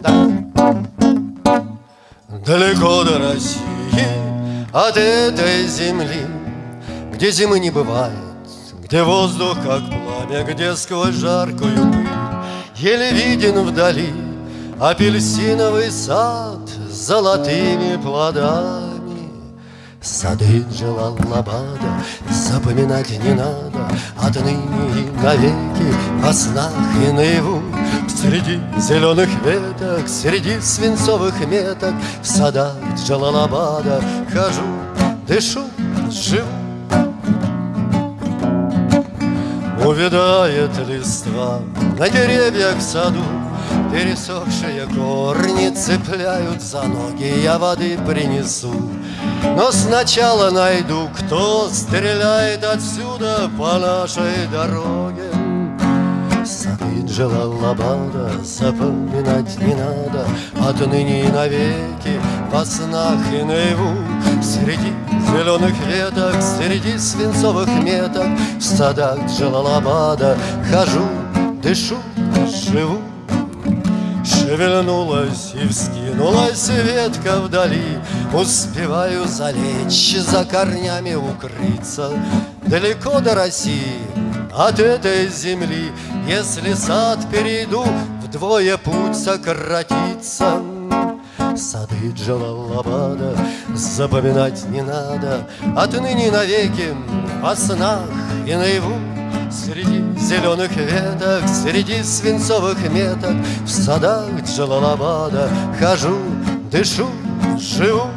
Да. Далеко до России от этой земли, Где зимы не бывает, где воздух как пламя, Где сквозь жаркую пыль еле виден вдали Апельсиновый сад с золотыми плодами. Сады Джалалабада запоминать не надо Отныне и навеки во снах и наяву Среди зеленых веток, среди свинцовых меток В садах Джалалабада хожу, дышу, живу. Увядает листва на деревьях в саду Пересохшие корни цепляют за ноги Я воды принесу. Но сначала найду, кто стреляет отсюда По нашей дороге Сады Джалалабада запоминать не надо. Отныне и навеки во снах и наяву Среди зеленых веток, среди свинцовых меток В садах Джалалабада хожу, дышу, живу. Шевельнулась и вскинулась ветка вдали Успеваю залечь, за корнями укрыться. Далеко до России, от этой земли. Если сад перейду, вдвое путь сократится. Сады Джалалабада запоминать не надо. Отныне навеки во снах и наяву. Среди зеленых веток, среди свинцовых меток В садах Джалалабада хожу, дышу, живу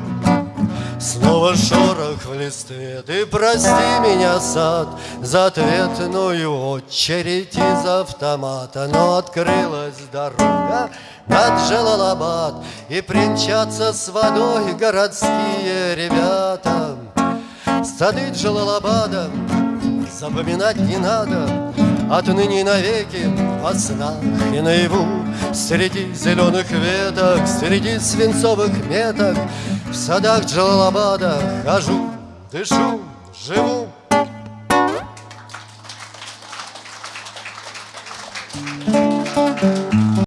Снова шорох в листве, ты прости меня, сад За ответную очередь из автомата. Но открылась дорога над Джалалабад И примчатся с водой городские ребята. Сады Джалалабада запоминать не надо Отныне навеки во снах и наяву. Среди зеленых веток, среди свинцовых меток в садах Джалабада хожу, дышу, живу.